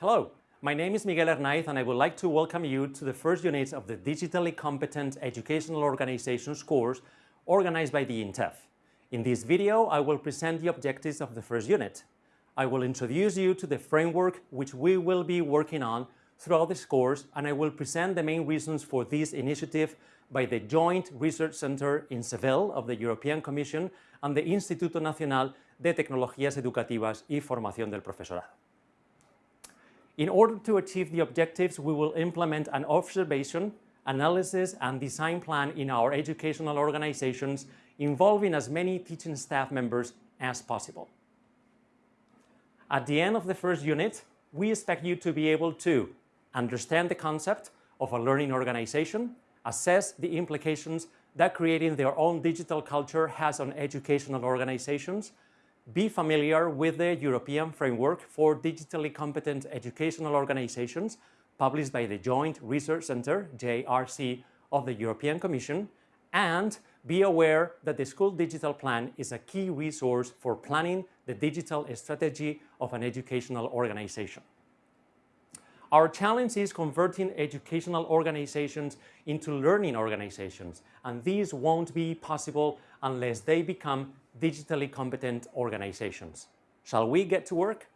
Hello, my name is Miguel Hernaiz and I would like to welcome you to the first unit of the Digitally Competent Educational Organizations course organized by the INTEF. In this video, I will present the objectives of the first unit. I will introduce you to the framework which we will be working on throughout this course and I will present the main reasons for this initiative by the Joint Research Center in Seville of the European Commission and the Instituto Nacional de Tecnologías Educativas y Formación del Profesorado. In order to achieve the objectives, we will implement an observation, analysis and design plan in our educational organizations involving as many teaching staff members as possible. At the end of the first unit, we expect you to be able to understand the concept of a learning organization, assess the implications that creating their own digital culture has on educational organizations, be familiar with the European Framework for Digitally Competent Educational Organizations published by the Joint Research Center, JRC, of the European Commission, and be aware that the School Digital Plan is a key resource for planning the digital strategy of an educational organization. Our challenge is converting educational organizations into learning organizations, and this won't be possible unless they become digitally competent organizations. Shall we get to work?